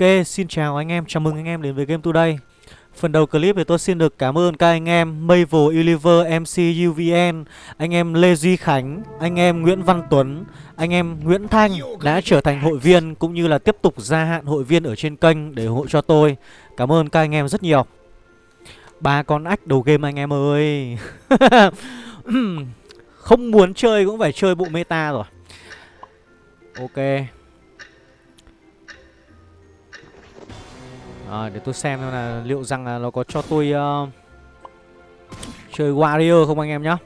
Ok, xin chào anh em, chào mừng anh em đến với Game Today. Phần đầu clip thì tôi xin được cảm ơn các anh em Mavel Universe MC UVN Anh em Lê Duy Khánh, anh em Nguyễn Văn Tuấn, anh em Nguyễn Thanh đã trở thành hội viên Cũng như là tiếp tục gia hạn hội viên ở trên kênh để ủng hộ cho tôi. Cảm ơn các anh em rất nhiều. Ba con ách đầu game anh em ơi. Không muốn chơi cũng phải chơi bộ meta rồi. Ok. À, Để tôi xem là liệu rằng là nó có cho tôi uh, Chơi Warrior không anh em nhá.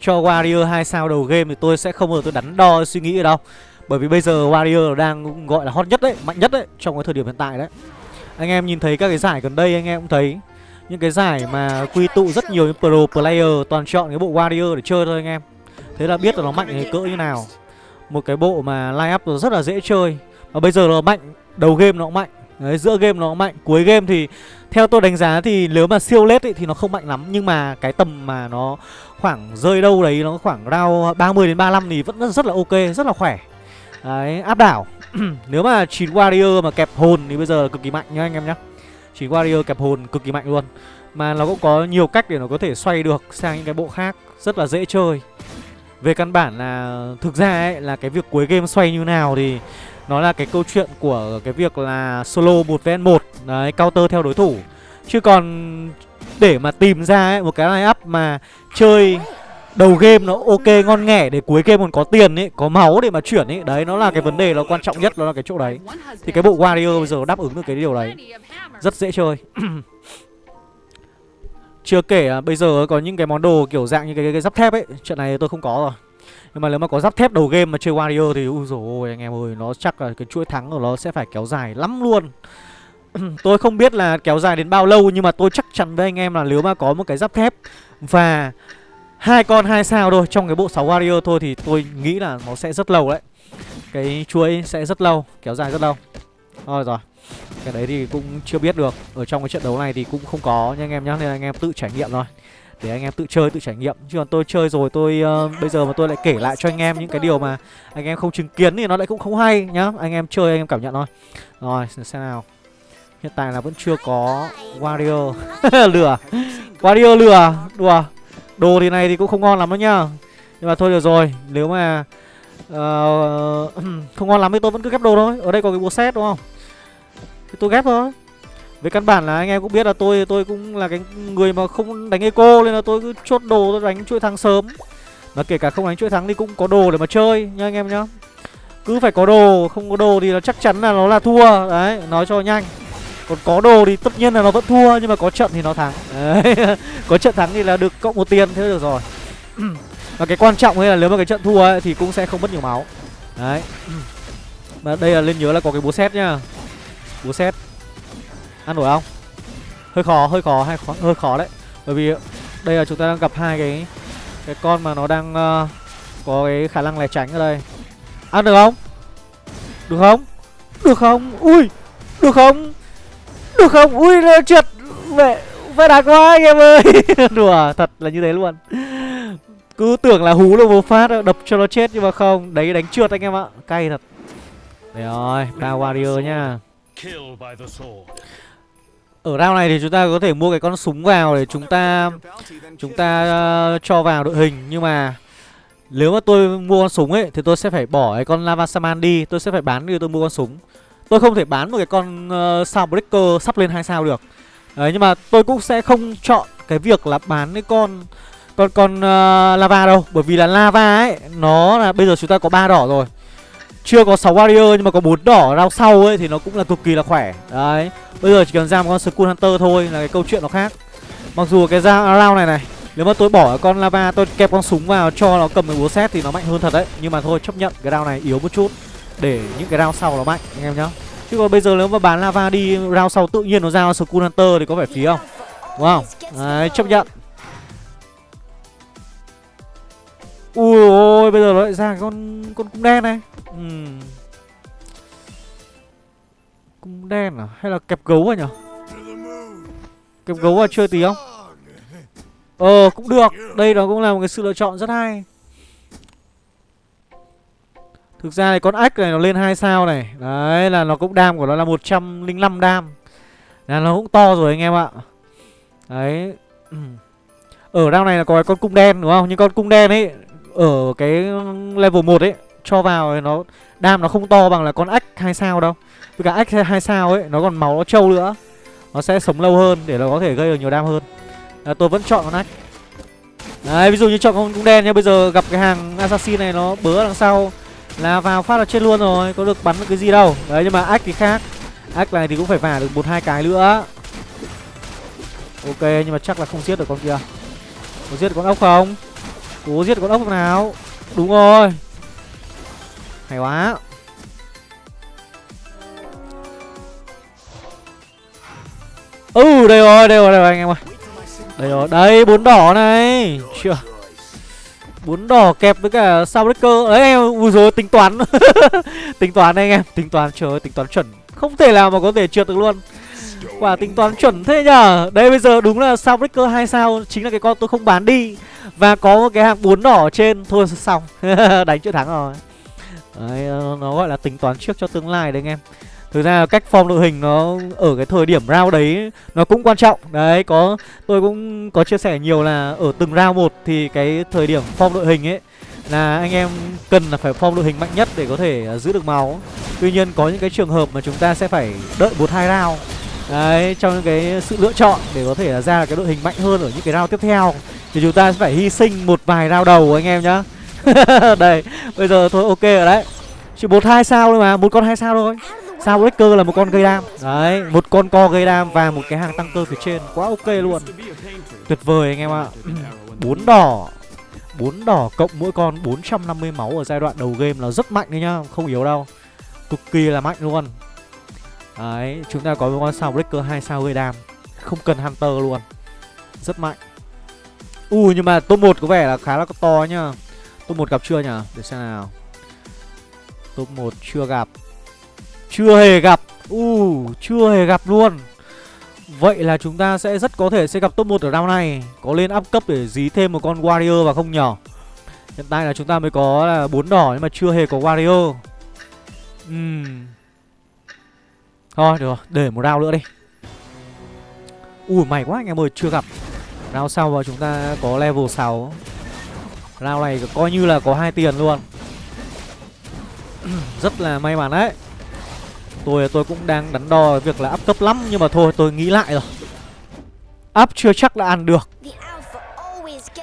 Cho Warrior hai sao đầu game thì tôi sẽ không bao giờ tôi đắn đo suy nghĩ ở đâu. Bởi vì bây giờ Warrior đang gọi là hot nhất đấy, mạnh nhất đấy Trong cái thời điểm hiện tại đấy. Anh em nhìn thấy các cái giải gần đây anh em cũng thấy Những cái giải mà quy tụ rất nhiều những pro player toàn chọn cái bộ Warrior để chơi thôi anh em. Thế là biết là nó mạnh cái cỡ như nào. Một cái bộ mà line up rất là dễ chơi. Và bây giờ nó mạnh Đầu game nó cũng mạnh. Đấy, giữa game nó mạnh Cuối game thì theo tôi đánh giá thì nếu mà siêu lết thì nó không mạnh lắm Nhưng mà cái tầm mà nó khoảng rơi đâu đấy Nó khoảng round 30 đến 35 thì vẫn rất, là ok, rất là khỏe. Đấy, áp đảo. Nếu mà 9 warrior mà kẹp hồn thì bây giờ là cực kỳ mạnh nhá anh em nhá. 9 warrior kẹp hồn cực kỳ mạnh luôn. Mà nó cũng có nhiều cách để nó có thể xoay được sang những cái bộ khác Rất là dễ chơi. Về căn bản là thực ra ấy là cái việc cuối game xoay như nào thì nó là cái câu chuyện của cái việc là solo một vs một Đấy, counter theo đối thủ Chứ còn để mà tìm ra ấy, một cái line up mà chơi đầu game nó ok ngon nghẻ để cuối game còn có tiền ấy, có máu để mà chuyển ấy. Đấy, nó là cái vấn đề nó quan trọng nhất, nó là cái chỗ đấy. Thì cái bộ Warrior bây giờ đáp ứng được cái điều đấy. Rất dễ chơi. Chưa kể à, bây giờ có những cái món đồ kiểu dạng như cái, cái, cái giáp thép ấy, chuyện này tôi không có rồi. Nhưng mà nếu mà có giáp thép đầu game mà chơi Warrior thì ui dồi ôi anh em ơi Nó chắc là cái chuỗi thắng của nó sẽ phải kéo dài lắm luôn. Tôi không biết là kéo dài đến bao lâu Nhưng mà tôi chắc chắn với anh em là nếu mà có một cái giáp thép Và hai con hai sao thôi trong cái bộ 6 Warrior thôi Thì tôi nghĩ là nó sẽ rất lâu đấy. Cái chuỗi sẽ rất lâu, kéo dài rất lâu. Thôi rồi Cái đấy thì cũng chưa biết được. Ở trong cái trận đấu này thì cũng không có nha anh em nhá Nên anh em tự trải nghiệm thôi để anh em tự chơi tự trải nghiệm. Chứ còn tôi chơi rồi tôi uh, bây giờ mà tôi lại kể lại cho anh em những cái điều mà anh em không chứng kiến thì nó lại cũng không hay nhá. Anh em chơi anh em cảm nhận thôi. Rồi xem nào. Hiện tại là vẫn chưa có warrior lừa. Warrior lừa. Đùa. Đồ thì này thì cũng không ngon lắm đâu nhá. Nhưng mà thôi được rồi. Nếu mà uh, không ngon lắm thì tôi vẫn cứ ghép đồ thôi. Ở đây có cái bộ set đúng không? Thì tôi ghép thôi về căn bản là anh em cũng biết là tôi tôi cũng là cái người mà không đánh eco nên là tôi cứ chốt đồ tôi đánh chuỗi thắng sớm. Mà kể cả không đánh chuỗi thắng thì cũng có đồ để mà chơi nha anh em nhá. Cứ phải có đồ, không có đồ thì nó chắc chắn là nó là thua. Đấy, nói cho nhanh. Còn có đồ thì tất nhiên là nó vẫn thua nhưng mà có trận thì nó thắng. Đấy. có trận thắng thì là được cộng một tiền thế được rồi. Và cái quan trọng ấy là nếu mà cái trận thua ấy, thì cũng sẽ không mất nhiều máu. Đấy. Mà đây là lên nhớ là có cái búa xét nhá. Búa xét ăn nổi không? Hơi khó hơi khó hay khó, hơi khó đấy. Bởi vì đây là chúng ta đang gặp hai cái cái con mà nó đang uh, có cái khả năng lẻ tránh ở đây. Ăn được không? Được không? Được không? Ui! Được không? Được không? Ui trượt! Mẹ phải đá quá anh em ơi! Đùa thật là như thế luôn. Cứ tưởng là hú được một phát đập cho nó chết nhưng mà không. Đấy đánh trượt anh em ạ. Cay thật. Đấy rồi ba warrior nhá ở round này thì chúng ta có thể mua cái con súng vào để chúng ta chúng ta uh, cho vào đội hình nhưng mà nếu mà tôi mua con súng ấy thì tôi sẽ phải bỏ cái con lava saman đi, tôi sẽ phải bán đi tôi mua con súng. Tôi không thể bán một cái con ờ, uh, sao breaker sắp lên hai sao được. Đấy nhưng mà tôi cũng sẽ không chọn cái việc là bán cái con con con uh, lava đâu, bởi vì là lava ấy nó là bây giờ chúng ta có ba đỏ rồi. Chưa có 6 warrior nhưng mà có bốn đỏ rao sau ấy thì nó cũng là cực kỳ là khỏe. Đấy. Bây giờ chỉ cần ra một con Skull Hunter thôi là cái câu chuyện nó khác. Mặc dù cái ra round này này, nếu mà tôi bỏ con lava tôi kẹp con súng vào cho nó cầm cái búa xét thì nó mạnh hơn thật đấy. Nhưng mà thôi chấp nhận cái round này yếu một chút để những cái round sau nó mạnh anh em nhá. Chứ còn bây giờ nếu mà bán lava đi round sau tự nhiên nó ra Skull Hunter thì có phải phí không? Đúng không? Đấy, chấp nhận. Ui ôi, bây giờ nó lại ra con con cung đen này. Ừ. Cung đen à? Hay là kẹp gấu à nhở? Kẹp gấu à chơi tí không? Ờ cũng được Đây nó cũng là một cái sự lựa chọn rất hay Thực ra thì con ách này nó lên 2 sao này Đấy là nó cũng đam của nó là 105 đam Là nó cũng to rồi anh em ạ Đấy ừ. Ở round này là có cái con cung đen đúng không Nhưng con cung đen ấy ở cái level 1 ấy Cho vào nó Đam nó không to bằng là con ách 2 sao đâu. Với cả ách 2 sao ấy Nó còn máu nó trâu nữa. Nó sẽ sống lâu hơn Để nó có thể gây được nhiều đam hơn. À, Tôi vẫn chọn con ách Đấy ví dụ như chọn con cung đen nhá Bây giờ gặp cái hàng assassin này nó bớ đằng sau Là vào phát là chết luôn rồi Có được bắn được cái gì đâu. Đấy nhưng mà ách thì khác. Ách này thì cũng phải vả được một hai cái nữa. Ok nhưng mà chắc là không giết được con kia. Có giết được con ốc không? Cố giết con ốc nào? Đúng rồi. Hay quá. Ừ đây rồi đây rồi đây rồi anh em ơi. Đây rồi, đây bốn đỏ này. Chưa. Bốn đỏ kẹp với cả sao cơ. Đấy em, Ui rồi tính toán. Tính toán anh em, Tính toán, trời ơi, tính toán chuẩn. Không thể nào mà có thể trượt được luôn. Quả tính toán chuẩn thế nhở Đây bây giờ đúng là sao Breaker 2 sao, Chính là cái con tôi không bán đi Và có một cái hàng bốn đỏ trên, Thôi xong Đánh chữ thắng rồi Đấy ờ, nó gọi là tính toán trước cho tương lai đấy anh em Thực ra cách form đội hình nó ở cái thời điểm round đấy, nó cũng quan trọng. Đấy, có, tôi cũng có chia sẻ nhiều là ở từng round một thì cái thời điểm form đội hình ấy là anh em cần là phải form đội hình mạnh nhất để có thể ờ, giữ được máu. Tuy nhiên có những cái trường hợp mà chúng ta sẽ phải đợi một hai round. Đấy, trong những cái sự lựa chọn để có thể là ra cái đội hình mạnh hơn ở những cái round tiếp theo thì chúng ta sẽ phải hy sinh một vài round đầu anh em nhá. Đây, bây giờ thôi ok rồi đấy. Chỉ một hai sao thôi mà, một con hai sao thôi. Sao Breaker là một con gây đam? Đấy, một con co gây đam và một cái hàng tăng cơ phía trên. Quá ok luôn. Tuyệt vời anh em ạ. Bốn đỏ. Bốn đỏ cộng mỗi con 450 máu ở giai đoạn đầu game là rất mạnh đấy nhá Không yếu đâu. Cực kỳ là mạnh luôn. Đấy, chúng ta có một con sao Breaker 2 sao gây đam. Không cần Hunter luôn. Rất mạnh. Ui nhưng mà top 1 có vẻ là khá là to nhá. Top 1 gặp chưa nhỉ? Để xem nào. Top 1 chưa gặp. Chưa hề gặp. U chưa hề gặp luôn. Vậy là chúng ta sẽ rất có thể sẽ gặp top 1 ở round này. Có lên up cấp để dí thêm một con warrior và không nhỏ Hiện tại là chúng ta mới có là bốn đỏ nhưng mà chưa hề có warrior. Ừm. uhm. Thôi được rồi, để một round nữa đi. Ui mày quá anh em ơi, chưa gặp. Round sau và chúng ta có level 6 Round này coi như là có hai tiền luôn. Rất là may mắn đấy. Tôi tôi cũng đang đắn đo việc là up cấp lắm Nhưng mà thôi tôi nghĩ lại rồi. Up chưa chắc là ăn được.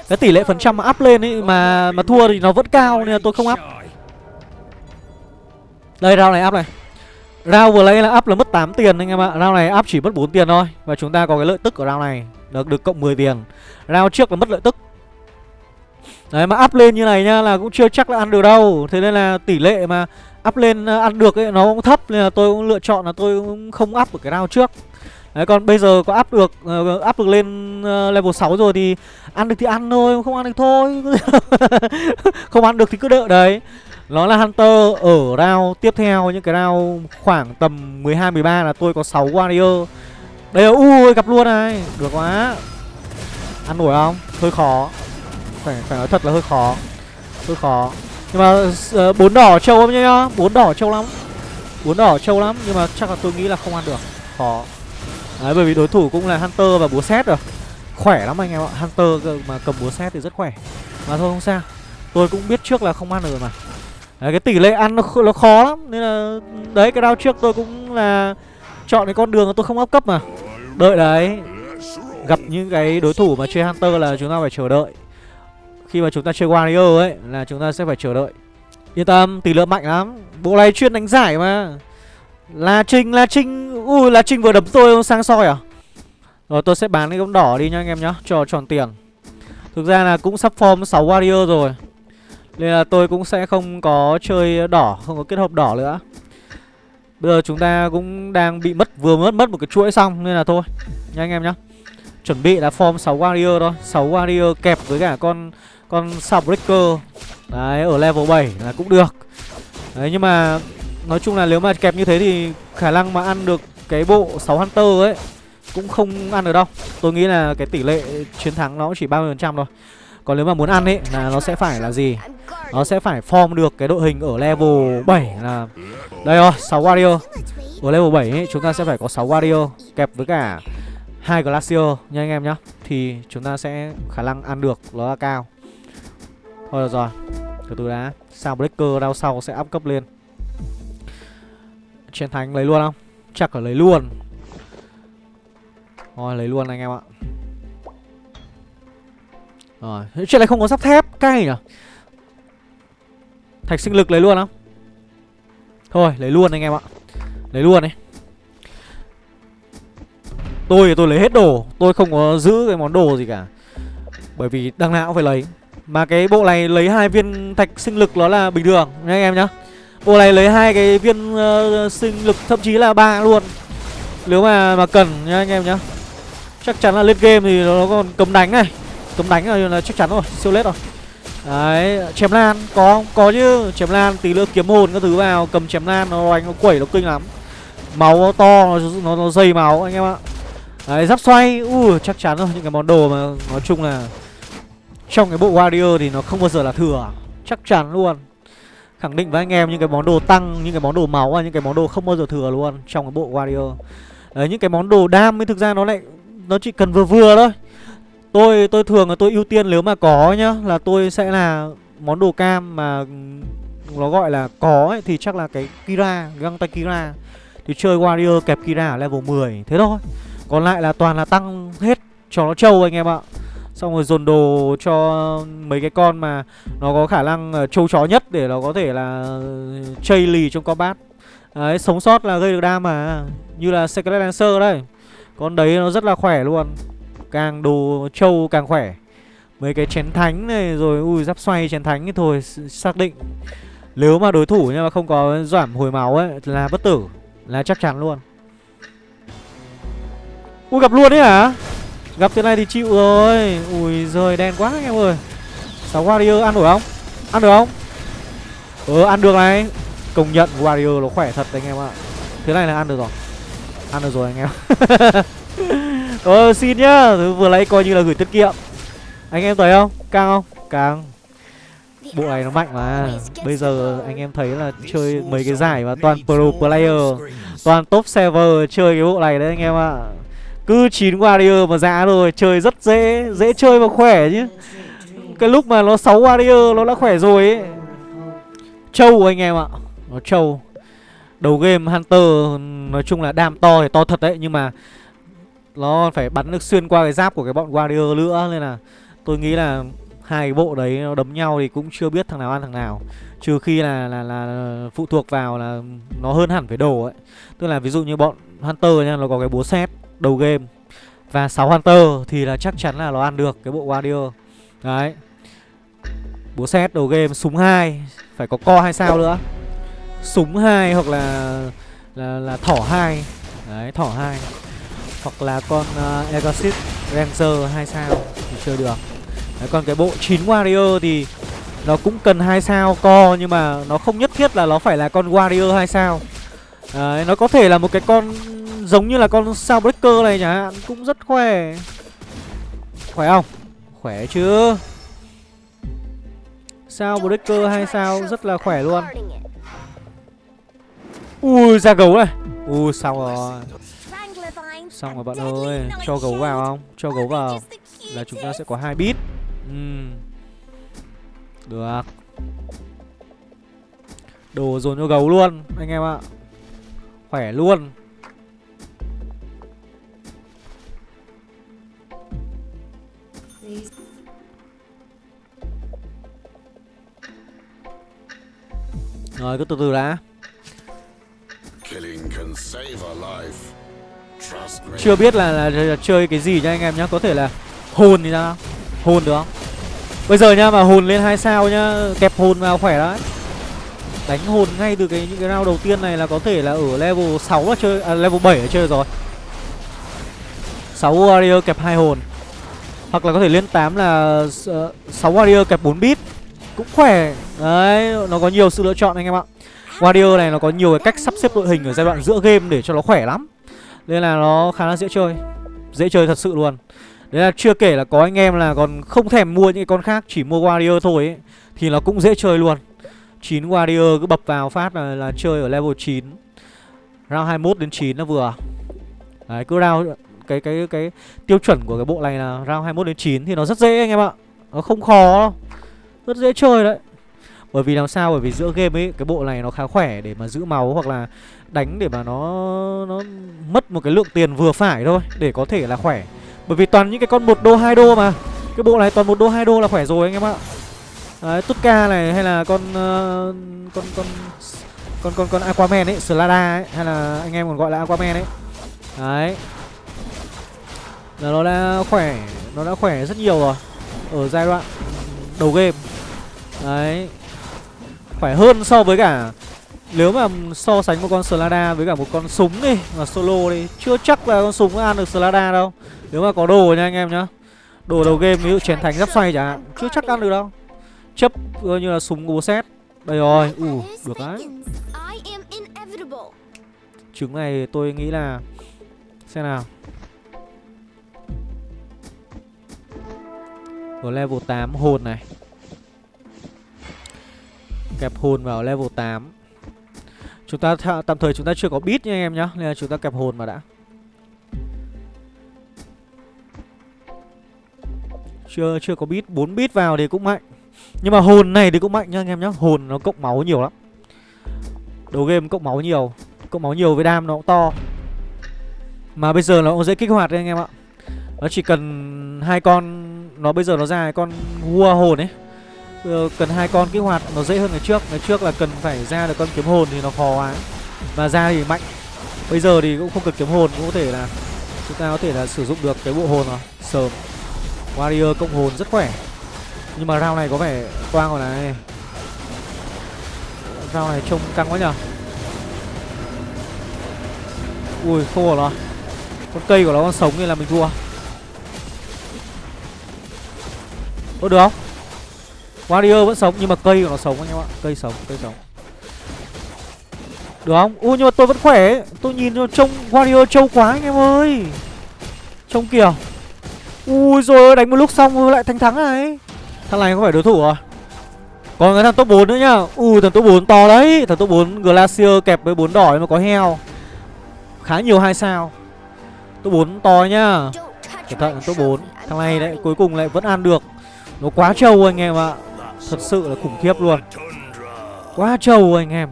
Cái tỷ lệ phần trăm mà up lên ấy Mà mà thua thì nó vẫn cao Nên là tôi không up. Đây round này up này Round vừa lấy là up là mất 8 tiền anh em ạ. Round này up chỉ mất 4 tiền thôi. Và chúng ta có cái lợi tức của round này. Được được cộng 10 tiền. Round trước là mất lợi tức. Đấy mà up lên như này nhá là cũng chưa chắc là ăn được đâu. Thế nên là tỷ lệ mà up lên ờ, ăn được ấy nó cũng thấp. Nên là tôi cũng lựa chọn là tôi cũng không up ở cái round trước. Đấy còn bây giờ có up được uh, up được lên uh, level 6 rồi thì ăn được thì ăn thôi, không ăn được thôi. không ăn được thì cứ đợi đấy. Nó là Hunter ở round tiếp theo những cái round khoảng tầm 12 13 là tôi có 6 warrior. Đây là ui gặp luôn này, được quá. Ăn nổi không? Hơi khó. Phải phải nói thật là hơi khó. Hơi khó. Nhưng mà uh, bốn đỏ trâu lắm nhá bốn đỏ trâu lắm bốn đỏ trâu lắm nhưng mà chắc là tôi nghĩ là không ăn được khó đấy bởi vì đối thủ cũng là hunter và búa xét rồi khỏe lắm anh em ạ hunter mà cầm búa xét thì rất khỏe mà thôi không sao tôi cũng biết trước là không ăn được mà đấy, cái tỷ lệ ăn nó, nó khó lắm. Nên là đấy cái đao trước tôi cũng là chọn cái con đường tôi không áp cấp mà. Đợi đấy. Gặp những cái đối thủ mà chơi hunter là chúng ta phải chờ đợi. Khi mà chúng ta chơi Warrior ấy Là chúng ta sẽ phải chờ đợi. Yên tâm, tỷ lệ mạnh lắm. Bộ này chuyên đánh giải mà. La Trinh, La Trinh. Ui, La Trinh vừa đấm tôi sang soi à? Rồi tôi sẽ bán cái gấm đỏ đi nha anh em nhá Cho tròn tiền. Thực ra là cũng sắp form 6 Warrior rồi. Nên là tôi cũng sẽ không có chơi đỏ, Không có kết hợp đỏ nữa. Bây giờ chúng ta cũng đang bị mất, Vừa mất mất một cái chuỗi xong, Nên là thôi. Nha anh em nhá. Chuẩn bị là form 6 Warrior thôi. 6 Warrior kẹp với cả con con Soundbreaker Đấy, ở level 7 là cũng được. Đấy, nhưng mà Nói chung là nếu mà kẹp như thế thì Khả năng mà ăn được cái bộ 6 Hunter ấy Cũng không ăn được đâu. Tôi nghĩ là cái tỷ lệ chiến thắng nó chỉ 30% thôi. Còn nếu mà muốn ăn ấy là nó sẽ phải là gì? Nó sẽ phải form được cái đội hình ở level 7 là Đây rồi, 6 warrior Ở level 7 ấy, chúng ta sẽ phải có 6 warrior Kẹp với cả hai glacier nha anh em nhá. Thì chúng ta sẽ khả năng ăn được nó là cao. Thôi được rồi Từ từ đã. Sao breaker đao sau sẽ up cấp lên. Chiến thánh lấy luôn không? Chắc là lấy luôn. Rồi lấy luôn anh em ạ. Rồi Chuyện này không có sắp thép Cay nhỉ? Thạch sinh lực lấy luôn không? Thôi lấy luôn anh em ạ. Lấy luôn đi Tôi thì tôi lấy hết đồ Tôi không có giữ cái món đồ gì cả. Bởi vì đằng nào cũng phải lấy. Mà cái bộ này lấy hai viên thạch sinh lực nó là bình thường nha anh em nhá. Bộ này lấy hai cái viên uh, sinh lực thậm chí là ba luôn. Nếu mà mà cần nha anh em nhá. Chắc chắn là lên game thì nó còn cấm đánh này. Cấm đánh là, là chắc chắn rồi, siêu lết rồi. Đấy, chém lan, có không? Có chứ, chém lan, tí nữa kiếm hồn các thứ vào Cầm chém lan, nó đánh, nó quẩy, nó kinh lắm. Máu nó to, nó, nó, nó dày máu anh em ạ. Đấy, giáp xoay, u chắc chắn rồi Những cái món đồ mà nói chung là Trong cái bộ Warrior thì nó không bao giờ là thừa Chắc chắn luôn. Khẳng định với anh em những cái món đồ tăng Những cái món đồ máu và những cái món đồ không bao giờ thừa luôn Trong cái bộ Warrior. Đấy những cái món đồ đam ấy thực ra nó lại Nó chỉ cần vừa vừa thôi. Tôi tôi thường là tôi ưu tiên nếu mà có nhá Là tôi sẽ là món đồ cam mà Nó gọi là có ấy, Thì chắc là cái Kira, găng tay Kira. Thì chơi Warrior kẹp Kira ở level 10 Thế thôi. Còn lại là toàn là tăng hết cho nó trâu anh em ạ. Xong rồi dồn đồ cho mấy cái con mà Nó có khả năng ờ, trâu chó nhất Để nó có thể là chây lì trong combat. Đấy, sống sót là gây được đam mà. Như là Secret Lancer đây. Con đấy nó rất là khỏe luôn. Càng đồ trâu càng khỏe. Mấy cái chén thánh này rồi, Ui, giáp xoay chén thánh thì thôi Xác định. Nếu mà đối thủ nhưng mà không có giảm hồi máu ấy, Là bất tử, Là chắc chắn luôn. Ui, gặp luôn đấy hả? Gặp thế này thì chịu rồi. Ui giời, đen quá anh em ơi. Sáu warrior ăn được không? Ăn được không? Ờ ăn được này. Công nhận warrior nó khỏe thật anh em ạ. Thế này là ăn được rồi. Ăn được rồi anh em. Ờ xin nhá. Vừa nãy coi như là gửi tiết kiệm. Anh em thấy không? Càng không? Càng Bộ này nó mạnh mà. Bây giờ anh em thấy là chơi mấy cái giải mà toàn pro player, Toàn top server chơi cái bộ này đấy anh em ạ. Cứ 9 warrior mà giá rồi Chơi rất dễ Dễ chơi và khỏe chứ. Cái lúc mà nó 6 warrior, nó đã khỏe rồi ấy. Trâu anh em ạ. Nó trâu. Đầu game Hunter, Nói chung là đam to thì to thật đấy, Nhưng mà nó phải bắn được xuyên qua cái giáp của cái bọn warrior nữa Nên là tôi nghĩ là hai cái bộ đấy nó đấm nhau thì cũng chưa biết thằng nào ăn thằng nào. Trừ khi là là là phụ thuộc vào là nó hơn hẳn về đồ ấy. Tức là ví dụ như bọn hunter nha nó có cái búa xét đầu game. Và 6 Hunter thì là chắc chắn là nó ăn được cái bộ Warrior. Đấy. Búa xét đầu game súng 2 Phải có co hay sao nữa? Súng 2 hoặc là là, là thỏ hai. Đấy thỏ hai. Hoặc là con à, uh, Exorcist Ranger 2 sao thì chơi được. Đấy, còn cái bộ 9 Warrior thì nó cũng cần hai sao co nhưng mà nó không nhất thiết là nó phải là con Warrior hai sao. Đấy, nó có thể là một cái con giống như là con sao breaker này nhá hạn cũng rất khỏe. Khỏe không? Khỏe chứ. Sao breaker hay sao rất là khỏe luôn. Ui ra gấu này. Ui xong rồi xong rồi bạn ơi cho gấu vào không? Cho gấu vào. Là chúng ta sẽ có hai bit uhm. được. Đồ dồn cho gấu luôn anh em ạ. Khỏe luôn. Rồi cứ từ từ đã chưa biết là, là, là, chơi cái gì nha anh em nhá. Có thể là hồn thì sao Hồn được không? Bây giờ nha mà hồn lên hai sao nhá. Kẹp hồn vào khỏe đấy. Đánh hồn ngay từ cái những cái round đầu tiên này là có thể là ở level 6 là chơi à, level 7 là chơi rồi. 6 warrior kẹp hai hồn. Hoặc là có thể lên 8 là ờ, uh, 6 warrior kẹp 4 bit cũng khỏe. Đấy nó có nhiều sự lựa chọn anh em ạ. Warrior này nó có nhiều cái cách sắp xếp đội hình ở giai đoạn giữa game để cho nó khỏe lắm nên là nó khá là dễ chơi dễ chơi thật sự luôn Đấy là chưa kể là có anh em là còn không thèm mua những cái con khác Chỉ mua Warrior thôi ấy Thì nó cũng dễ chơi luôn 9 Warrior cứ bập vào phát là, là chơi ở level 9 Round 21 đến 9 nó vừa Đấy cứ round cái cái cái tiêu chuẩn của cái bộ này là round 21 đến 9 thì nó rất dễ anh em ạ. Nó không khó đâu. Rất dễ chơi đấy. Bởi vì làm sao? Bởi vì giữa game ấy cái bộ này nó khá khỏe để mà giữ máu hoặc là đánh để mà nó nó mất một cái lượng tiền vừa phải thôi để có thể là khỏe. Bởi vì toàn những cái con một đô hai đô mà. Cái bộ này toàn một đô hai đô là khỏe rồi anh em ạ. Đấy, Tutka này hay là con uh, con con con con con Aquaman ấy, Slada ấy hay là anh em còn gọi là Aquaman ấy. Đấy, là nó đã khỏe nó đã khỏe rất nhiều rồi ở giai đoạn đầu game đấy khỏe hơn so với cả nếu mà so sánh một con Slada với cả một con súng đi mà solo đi chưa chắc là con súng ăn được Slada đâu. Nếu mà có đồ nha anh em nhá. Đồ đầu game ví dụ chiến thành giáp xoay chẳng hạn chưa chắc ăn được đâu. Chấp coi như là súng của xét. Đây rồi ủ uh, được đấy. Trứng này tôi nghĩ là xem nào. Ở level 8 hồn này. Kẹp hồn vào level 8 Chúng ta tạm thời chúng ta chưa có bit nha anh em nhá, Nên là chúng ta kẹp hồn mà đã. Chưa chưa có bit 4 bit vào thì cũng mạnh. Nhưng mà hồn này thì cũng mạnh nha anh em nhá, Hồn nó cộng máu nhiều lắm. Đầu game cộng máu nhiều, Cộng máu nhiều với đam nó cũng to. Mà bây giờ nó cũng dễ kích hoạt đấy anh em ạ. Nó chỉ cần hai con, nó bây giờ nó ra con vua hồn ấy. Ờ, cần hai con kích hoạt, nó dễ hơn ngày trước. Ngày trước là cần phải ra được con kiếm hồn thì nó khó quá. Mà ra thì mạnh. Bây giờ thì cũng không cần kiếm hồn, cũng có thể là chúng ta có thể là sử dụng được cái bộ hồn rồi. Sớm warrior cộng hồn rất khỏe. Nhưng mà round này có vẻ toang rồi này. Round này trông căng quá nhở ui, không ổn rồi con cây của nó còn sống nên là mình thua. Có được không? Warrior vẫn sống nhưng mà cây của nó sống anh em ạ. Cây sống, cây sống. Được không? Ui nhưng mà tôi vẫn khỏe Tôi nhìn trông Warrior trâu quá anh em ơi. Trông kìa. Ui rồi đánh một lúc xong lại thành thắng này. Thằng này không phải đối thủ à? Còn cái thằng top 4 nữa nhá. Ui thằng top 4 to đấy. Thằng top 4 Glacier kẹp với 4 đỏ mà có heo. Khá nhiều hai sao. Top 4 to nhá. Cẩn thận top 4 Thằng này đấy cuối cùng lại vẫn ăn được. Nó quá trâu anh em ạ Thật sự là khủng khiếp luôn. Quá trâu anh em.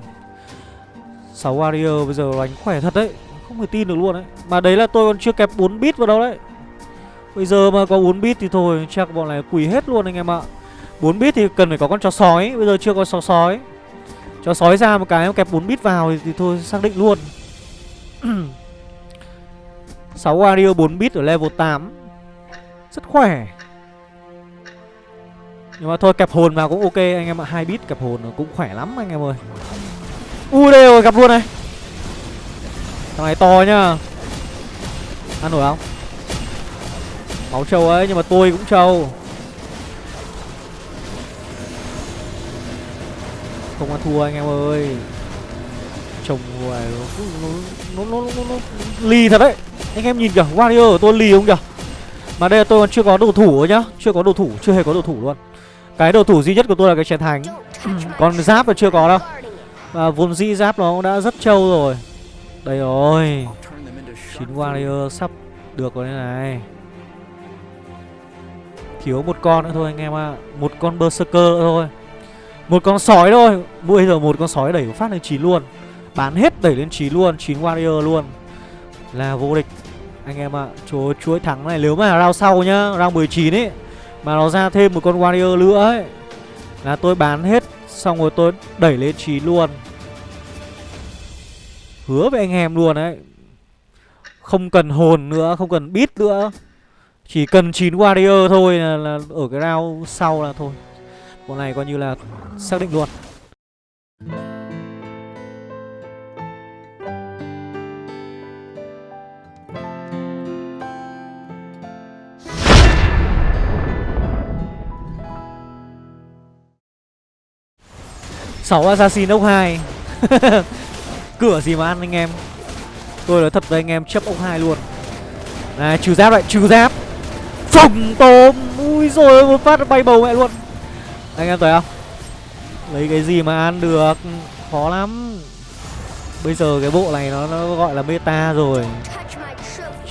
6 warrior bây giờ đánh khỏe thật đấy. Không thể tin được luôn đấy. Mà đấy là tôi còn chưa kẹp 4 bit vào đâu đấy. Bây giờ mà có 4 bit thì thôi Chắc bọn này quỳ hết luôn anh em ạ. 4 bit thì cần phải có con chó sói. Bây giờ chưa có chó sói. Chó sói ra một cái kẹp 4 bit vào thì, thì thôi xác định luôn. 6 warrior 4 bit ở level 8 Rất khỏe nhưng mà thôi kẹp hồn vào cũng ok anh em ạ. Hai bit kẹp hồn cũng khỏe lắm anh em ơi. U đây rồi gặp luôn này. Thằng này to nhá. Ăn nổi không? Máu trâu ấy nhưng mà tôi cũng trâu. Không ăn thua anh em ơi. Chồng ngoài nó nó, nó, nó, nó, nó lì thật đấy. Anh em nhìn kìa warrior của tôi lì không kìa. Mà đây là tôi còn chưa có đồ thủ nhá. Chưa có đồ thủ chưa hề có đồ thủ luôn cái đồ thủ duy nhất của tôi là cái chén thánh Còn giáp là chưa có đâu. Và vốn dĩ giáp nó đã rất trâu rồi. Đây rồi. Chín warrior sắp được rồi đây này. Thiếu một con nữa thôi anh em ạ. À. Một con berserker thôi. Một con sói thôi. Bây giờ một con sói đẩy phát lên 9 luôn. Bán hết đẩy lên 9 luôn. 9 warrior luôn. Là vô địch. Anh em ạ à. Chúa chuỗi thắng này. Nếu mà round sau nhá, Round 19 ấy mà nó ra thêm một con warrior nữa ấy. Là tôi bán hết Xong rồi tôi đẩy lên trí luôn. Hứa với anh em luôn đấy Không cần hồn nữa Không cần bit nữa. Chỉ cần 9 warrior thôi là, là Ở cái round sau là thôi. Bộ này coi như là xác định luôn. 6 assassin ốc 2 Cửa gì mà ăn anh em? Tôi nói thật với anh em chấp ốc 2 luôn. Này trừ giáp lại trừ giáp. Phồng tôm. Ui rồi một phát bay bầu mẹ luôn. Anh em thấy không? Lấy cái gì mà ăn được? Khó lắm. Bây giờ cái bộ này nó, nó gọi là meta rồi.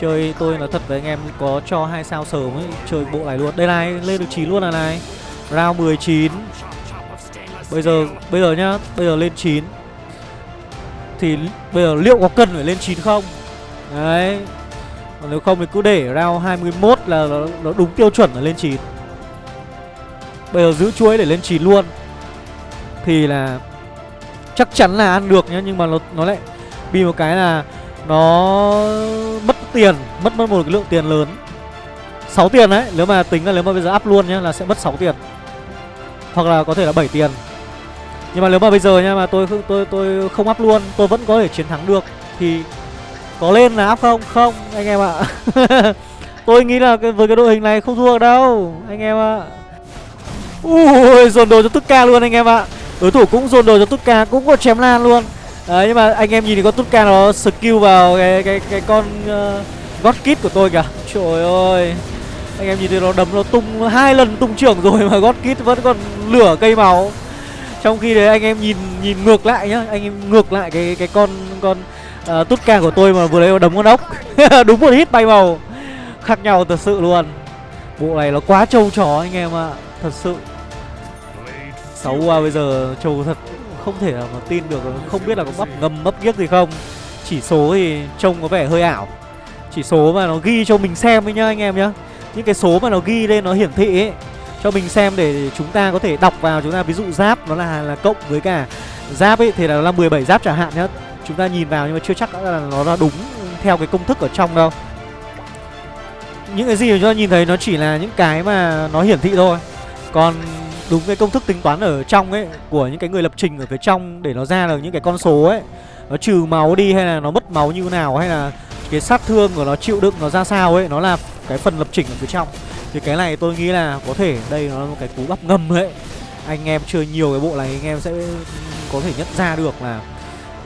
Chơi tôi nói thật với anh em Có cho hai sao sớm ấy Chơi bộ này luôn. Đây này lên được 9 luôn là này. Round 19 Bây giờ bây giờ nhá Bây giờ lên 9 Thì bây giờ liệu có cần phải lên 9 không? Đấy. Còn nếu không thì cứ để round 21 là nó, nó đúng tiêu chuẩn là lên 9 Bây giờ giữ chuỗi để lên 9 luôn. Thì là Chắc chắn là ăn được nhá Nhưng mà nó, nó lại Bị một cái là Nó mất tiền Mất mất một cái lượng tiền lớn. 6 tiền đấy Nếu mà tính là nếu mà bây giờ up luôn nhá Là sẽ mất 6 tiền. Hoặc là có thể là 7 tiền. Nhưng mà nếu mà bây giờ nha Mà tôi tôi tôi không up luôn Tôi vẫn có thể chiến thắng được Thì có lên là up không? Không anh em ạ. Tôi nghĩ là với cái đội hình này không thua đâu Anh em ạ. Ui dồn đồ cho Tutka luôn anh em ạ. Đối thủ cũng dồn đồ cho Tutka Cũng có chém lan luôn. Đấy nhưng mà anh em nhìn thì con Tutka nó skill vào cái cái cái con uh, God Kid của tôi kìa. Trời ơi. Anh em nhìn thấy nó đấm nó tung hai lần tung trưởng rồi mà God Kid vẫn còn lửa cây máu. Trong khi đấy anh em nhìn nhìn ngược lại nhá Anh em ngược lại cái cái con con ờ, uh, Tutka của tôi mà vừa lấy đấm con ốc. Đúng một hit bay màu. Khác nhau thật sự luôn. Bộ này nó quá trâu chó anh em ạ Thật sự. Xấu qua bây giờ trâu thật không thể nào mà tin được không biết là có bắp ngầm bắp giếc gì không. Chỉ số thì trông có vẻ hơi ảo. Chỉ số mà nó ghi cho mình xem ấy nhá anh em nhá. Những cái số mà nó ghi lên nó hiển thị ấy cho mình xem để chúng ta có thể đọc vào chúng ta. Ví dụ giáp nó là là cộng với cả giáp ấy, thì là nó là 17 giáp chẳng hạn nhá. Chúng ta nhìn vào nhưng mà chưa chắc là nó là đúng theo cái công thức ở trong đâu. Những cái gì mà chúng ta nhìn thấy nó chỉ là những cái mà nó hiển thị thôi. Còn đúng cái công thức tính toán ở trong ấy, của những cái người lập trình ở phía trong để nó ra được những cái con số ấy, nó trừ máu đi hay là nó mất máu như nào, hay là cái sát thương của nó, chịu đựng nó ra sao ấy, nó là cái phần lập trình ở phía trong thì cái này tôi nghĩ là có thể đây nó là một cái cú bắp ngầm đấy. Anh em chơi nhiều cái bộ này anh em sẽ có thể nhận ra được là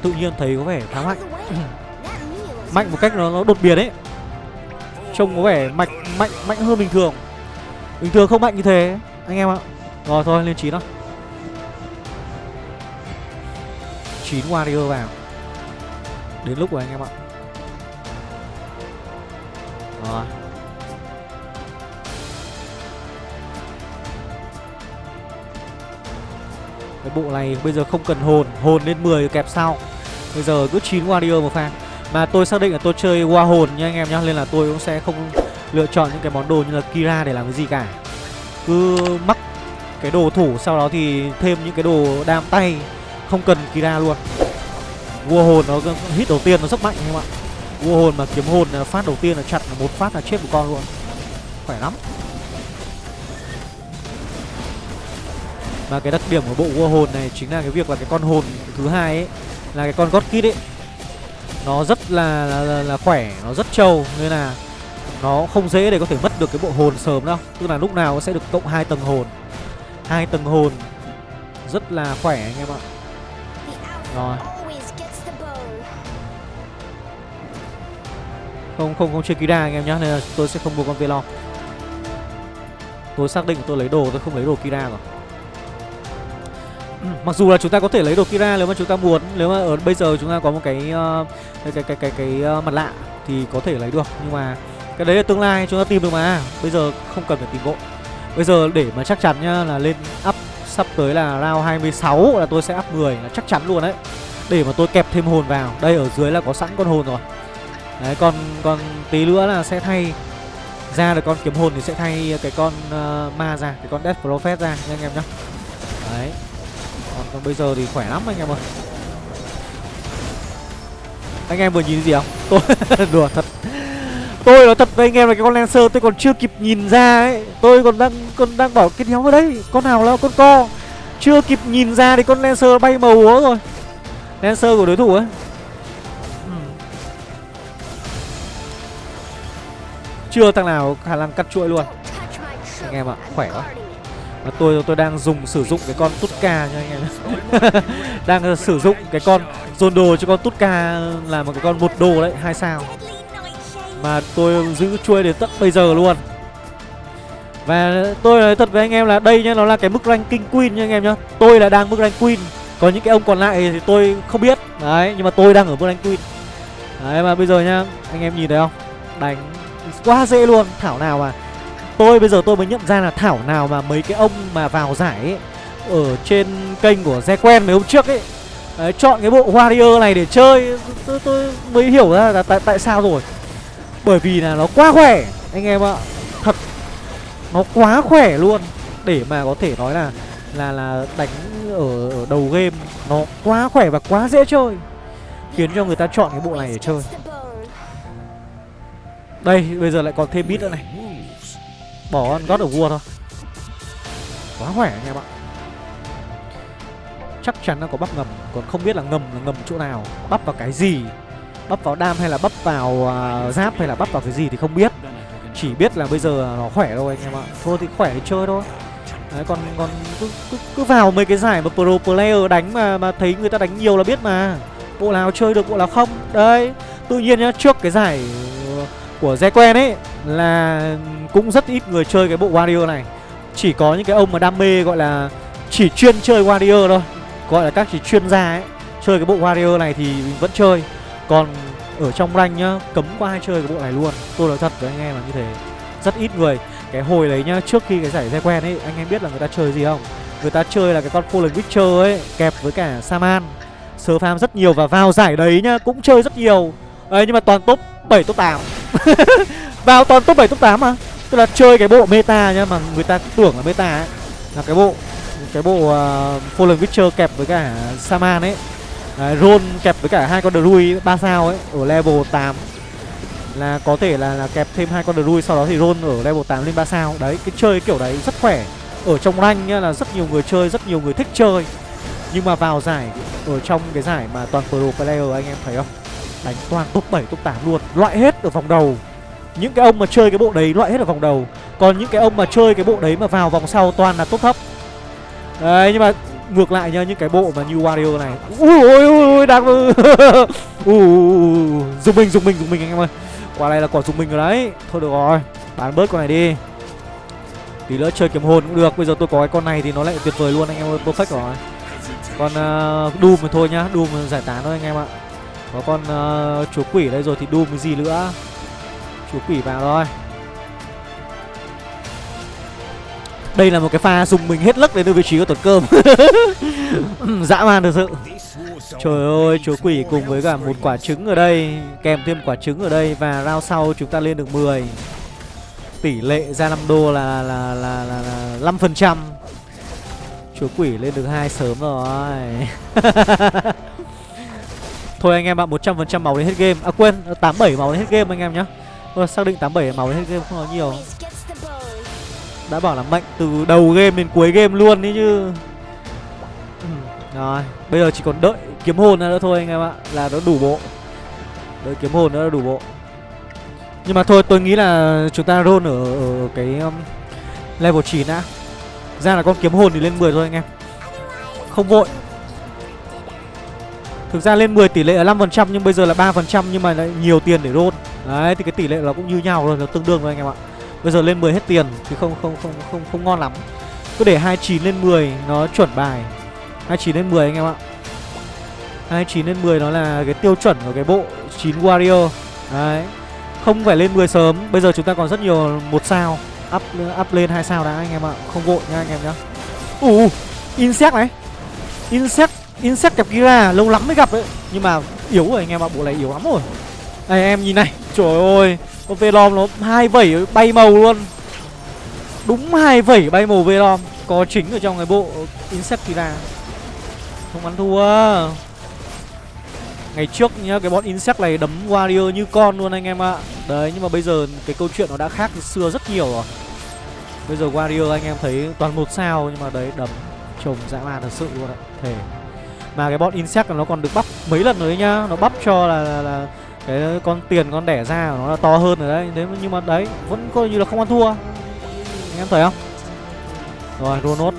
tự nhiên thấy có vẻ khá mạnh. Mạnh một cách nó, nó đột biến ấy. Trông có vẻ mạnh mạnh mạnh hơn bình thường. Bình thường không mạnh như thế anh em ạ. Rồi thôi lên 9 đó 9 warrior vào. Đến lúc rồi anh em ạ. Rồi. Cái bộ này bây giờ không cần hồn Hồn lên 10 kẹp sau. Bây giờ cứ 9 warrior một pha Mà tôi xác định là tôi chơi qua hồn nha anh em nhá, Nên là tôi cũng sẽ không lựa chọn những cái món đồ như là Kira để làm cái gì cả. Cứ mắc cái đồ thủ, sau đó thì thêm những cái đồ đam tay, không cần Kira luôn. Vua hồn nó hit đầu tiên nó rất mạnh không ạ. Vua hồn mà kiếm hồn là phát đầu tiên là chặt là một phát là chết một con luôn. Khỏe lắm. Và cái đặc điểm của bộ vua hồn này chính là cái việc là cái con hồn thứ hai ấy là cái con god kid ấy. Nó rất là là, là là khỏe nó rất trâu nên là nó không dễ để có thể mất được cái bộ hồn sớm đâu. Tức là lúc nào nó sẽ được cộng hai tầng hồn. Hai tầng hồn rất là khỏe anh em ạ. Rồi. Không không không chơi kira anh em nhá nên là tôi sẽ không mua con velon tôi xác định tôi lấy đồ tôi không lấy đồ kira rồi. Ừ, mặc dù là chúng ta có thể lấy đồ kira nếu mà chúng ta muốn nếu mà ở bây giờ chúng ta có một cái uh, cái cái cái cái, cái uh, mặt lạ thì có thể lấy được nhưng mà cái đấy là tương lai chúng ta tìm được mà bây giờ không cần phải tìm vội Bây giờ để mà chắc chắn nhá là lên up sắp tới là round 26 là tôi sẽ up 10 là chắc chắn luôn đấy. Để mà tôi kẹp thêm hồn vào. Đây ở dưới là có sẵn con hồn rồi. Đấy còn còn tí nữa là sẽ thay ra được con kiếm hồn thì sẽ thay cái con uh, ma ra, cái con Death Prophet ra nha anh em nhá. Đấy. Còn, còn bây giờ thì khỏe lắm anh em ơi. Anh em vừa nhìn gì không? Tôi đùa thật. Tôi nói thật với anh em là cái con Lancer tôi còn chưa kịp nhìn ra ấy. Tôi còn đang còn đang bảo cái đéo ở đấy Con nào là con co? Chưa kịp nhìn ra thì con Lancer bay màu úa rồi. Lancer của đối thủ ấy. Ừ. Chưa thằng nào khả năng cắt chuỗi luôn. Anh em ạ, khỏe quá. Và tôi tôi đang dùng sử dụng cái con Tutka cho anh em Đang ờ, sử dụng cái con dồn đồ cho con Tutka là một cái con một đồ đấy, hai sao. Mà tôi giữ chuôi đến tận bây giờ luôn. Và tôi nói thật với anh em là đây nhá Nó là cái mức ranking queen nha anh em nhá. Tôi là đang mức rank queen. Còn những cái ông còn lại thì tôi không biết. Đấy nhưng mà tôi đang ở mức rank queen. Đấy mà bây giờ nhá Anh em nhìn thấy không? Đánh quá dễ luôn. Thảo nào mà Tôi bây giờ tôi mới nhận ra là Thảo nào mà mấy cái ông mà vào giải ấy ở trên kênh của Ze quen mấy hôm trước ấy. Đấy, chọn cái bộ Warrior này để chơi tôi, tôi mới hiểu ra là tại, tại sao rồi. Bởi vì là nó quá khỏe Anh em ạ. Thật Nó quá khỏe luôn. Để mà có thể nói là Là là đánh ở, ở đầu game Nó quá khỏe và quá dễ chơi. Khiến cho người ta chọn cái bộ này để chơi. Đây bây giờ lại còn thêm bit nữa này. Bỏ ăn God ở vua thôi. Quá khỏe anh em ạ. Chắc chắn là có bắp ngầm Còn không biết là ngầm là ngầm chỗ nào Bắp vào cái gì Bắp vào đam hay là bắp vào uh, giáp hay là bắp vào cái gì thì không biết. Chỉ biết là bây giờ nó khỏe thôi anh em ạ. Thôi thì khỏe thì chơi thôi. Đấy, còn còn cứ, cứ, cứ vào mấy cái giải mà pro player đánh mà mà thấy người ta đánh nhiều là biết mà. Bộ nào chơi được bộ nào không. Đấy tự nhiên nhá trước cái giải của Ze quen ấy là cũng rất ít người chơi cái bộ warrior này. Chỉ có những cái ông mà đam mê gọi là chỉ chuyên chơi warrior thôi gọi là các chuyên gia ấy, chơi cái bộ warrior này thì vẫn chơi. Còn ở trong rank nhá, cấm qua ai chơi cái bộ này luôn. Tôi nói thật với anh em là như thế. Rất ít người. Cái hồi đấy nhá, trước khi cái giải Ze quen ấy, anh em biết là người ta chơi gì không? Người ta chơi là cái con Fallen Witcher ấy, kẹp với cả Saman sơ farm rất nhiều và vào giải đấy nhá, cũng chơi rất nhiều. Ấy nhưng mà toàn top 7 top 8 vào toàn top 7 top 8 mà. Tức là chơi cái bộ meta nhá, mà người ta tưởng là meta ấy, là cái bộ cái bộ uh, Fallen Witcher kẹp với cả Saman ấy Đấy, Ron kẹp với cả hai con Druid 3 sao ấy ở level 8 là có thể là, là kẹp thêm hai con Druid sau đó thì Ron ở level 8 lên 3 sao. Đấy, cái chơi kiểu đấy rất khỏe. Ở trong rank nhá là rất nhiều người chơi, rất nhiều người thích chơi. Nhưng mà vào giải ở trong cái giải mà toàn pro player anh em thấy không? Đánh toàn top 7 top 8 luôn, loại hết ở vòng đầu. Những cái ông mà chơi cái bộ đấy loại hết ở vòng đầu. Còn những cái ông mà chơi cái bộ đấy mà vào vòng sau toàn là top thấp. Đấy nhưng mà ngược lại nha những cái bộ mà như Wario này. Ui ui ui đang dùng mình dùng mình dùng mình anh em ơi. Quả này là quả dùng mình rồi đấy. Thôi được rồi bán bớt con này đi. Tí nữa chơi kiếm hồn cũng được bây giờ tôi có cái con này thì nó lại tuyệt vời luôn anh em ơi perfect rồi. Còn uh, ờ, doom thì thôi nhá doom giải tán thôi anh em ạ. Có con uh, chúa quỷ đây rồi thì doom cái gì nữa? Chúa quỷ vào rồi. Đây là một cái pha dùng mình hết lấc đến từ vị trí của tuần cơm. Dã man thật sự. Trời ơi, chúa quỷ cùng với cả một quả trứng ở đây Kèm thêm quả trứng ở đây Và round sau chúng ta lên được 10 Tỷ lệ ra 5 đô là là là là, là 5% Chúa quỷ lên được hai sớm rồi. Thôi anh em ạ, 100% máu đến hết game. À quên, 87 máu đến hết game anh em nhá. Xác định 87 máu đến hết game không có nhiều đã bảo là mạnh từ đầu game đến cuối game luôn đấy chứ. Ừ, rồi Bây giờ chỉ còn đợi kiếm hồn nữa thôi anh em ạ Là nó đủ bộ. Đợi kiếm hồn nữa là đủ bộ. Nhưng mà thôi tôi nghĩ là chúng ta roll ở, ở cái um, level 9 đã. Ra là con kiếm hồn thì lên 10 thôi anh em. Không vội. Thực ra lên 10 tỷ lệ là 5% nhưng bây giờ là 3% nhưng mà lại nhiều tiền để roll. Đấy thì cái tỷ lệ nó cũng như nhau rồi, nó tương đương thôi anh em ạ. Bây giờ lên 10 hết tiền chứ không không không không không ngon lắm. Cứ để 29 lên 10 nó chuẩn bài. 29 lên 10 anh em ạ. 29 lên 10 nó là cái tiêu chuẩn của cái bộ 9 Warrior. Đấy. Không phải lên 10 sớm, bây giờ chúng ta còn rất nhiều một sao. Up up lên hai sao đã anh em ạ. Không vội nha anh em nhá. Ù, Insect này. Insect, Insect kẹp Kira lâu lắm mới gặp đấy. Nhưng mà yếu rồi anh em ạ, bộ này yếu lắm rồi. Này em nhìn này, trời ơi con Velom nó hai vẩy bay màu luôn. Đúng hai vẩy bay màu Velom. Có chính ở trong cái bộ Insectira Không ăn thua. Ngày trước nhá cái bọn Insect này đấm Warrior như con luôn anh em ạ. Đấy nhưng mà bây giờ cái câu chuyện nó đã khác từ xưa rất nhiều rồi. Bây giờ Warrior anh em thấy toàn một sao nhưng mà đấy đấm trồng dã man thật sự luôn ạ. Thề. Mà cái bọn Insect nó còn được bắp mấy lần rồi nhá. Nó bắp cho là, là, là cái con tiền con đẻ ra của nó là to hơn rồi đấy. Thế nhưng mà đấy, vẫn coi như là không ăn thua. Anh em thấy không? Rồi ronot